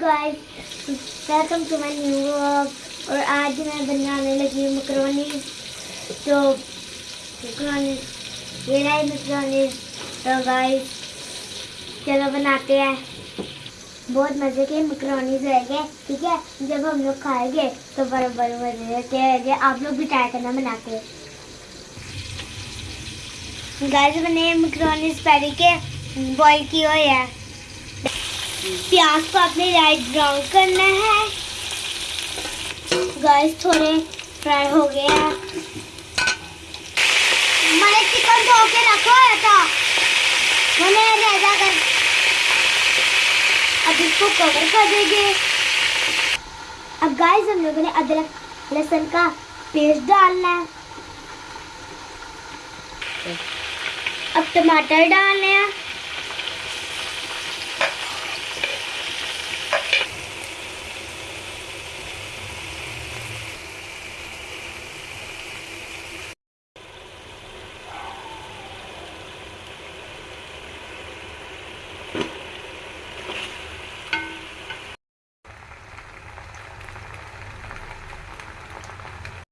Guys welcome to my new vlog اور آج میں بنانے لگی ہوں مکرونی. تو مکرونی، یہ رہی مکرونی. تو گائز چلو بناتے ہیں. بہت مزے کے مکرونیز رہ گئے ٹھیک ہے؟ جب ہم لوگ کھائیں گے، تو بڑے بڑے مزے کے رہ گئے آپ لوگ بھی ٹرائی کرنا بناتے گائز میں نے مکرونیز پہلے کے بوائل کی ہوئے ہیں پیاز کو اپنے لائٹ براؤن کرنا ہے. گائس تھوڑے فرائی ہو گیا میں نے چکن دھو کے رکھا ہوا تھا میں نے ریزا کر. اب اس کو کور کر دیں گے. اب گائس ہم لوگوں نے ادرک، لہسن کا پیسٹ ڈالنا ہے. اب ٹماٹر ڈالنے ہیں.